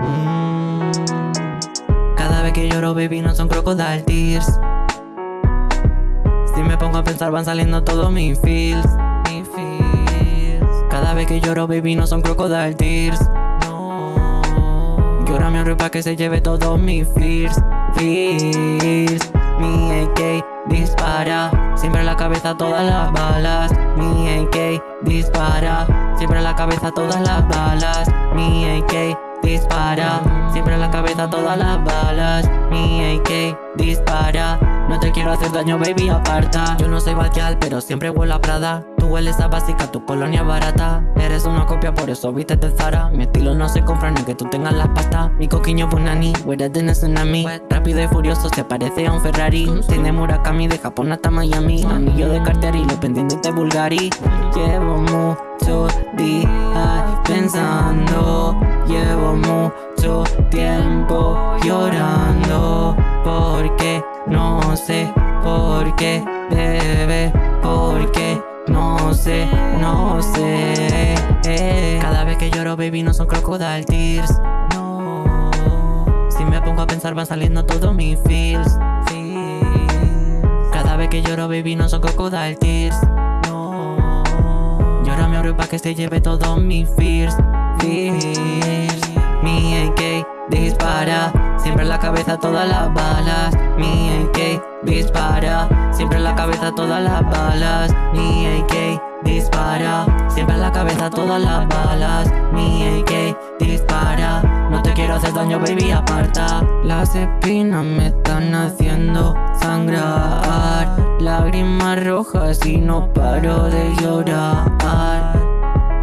Mm. Cada vez que lloro, baby, no son crocodile tears. Si me pongo a pensar, van saliendo todos mis feels. Cada vez que lloro, baby, no son crocodile tears. No. Llora mi ropa que se lleve todos mis fears. Fears. Cabeza todas las balas. Mi AK dispara, siempre en la cabeza todas las balas. Mi AK dispara, siempre en la cabeza todas las balas. Mi quiero hacer daño, baby, aparta. Yo no soy vaquial, pero siempre huelo a Prada. Tú hueles a básica, tu colonia barata. Eres una copia, por eso viste de Zara. Mi estilo no se compra ni que tú tengas las pastas. Mi coquiño punani, than a tsunami. Rápido y furioso, se parece a un Ferrari. Tiene Murakami, de Japón hasta Miami. Anillo de Cartier y los pendientes de Bulgari. Llevo mucho días pensando. Llevo mucho tiempo llorando. No sé por qué no sé, no sé. Cada vez que lloro, baby, no son crocodile tears. No. Si me pongo a pensar, van saliendo todos mis feels. Cada vez que lloro, baby, no son crocodile tears. No. Llora mi oro pa' que se lleve todos mis fears. Fears. Mi AK dispara, siempre en la cabeza todas las balas. Mi AK dispara, siempre en la cabeza todas las balas. Mi AK dispara, siempre en la cabeza todas las balas. Mi AK dispara, no te quiero hacer daño, baby, aparta. Las espinas me están haciendo sangrar, lágrimas rojas y no paro de llorar.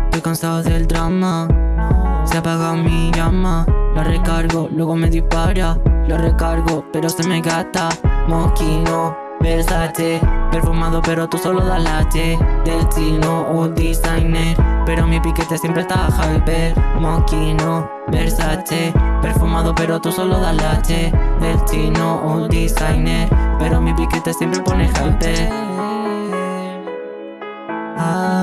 Estoy cansado del drama, se apaga mi llama. La recargo, luego me dispara. Lo recargo, pero se me gata Moquino, besate. Perfumado pero tú solo da latte Destino o designer. Pero mi piquete siempre está hyper Moquino, Versace Perfumado pero tú solo da latte Destino o designer. Pero mi piquete siempre pone hyper ah.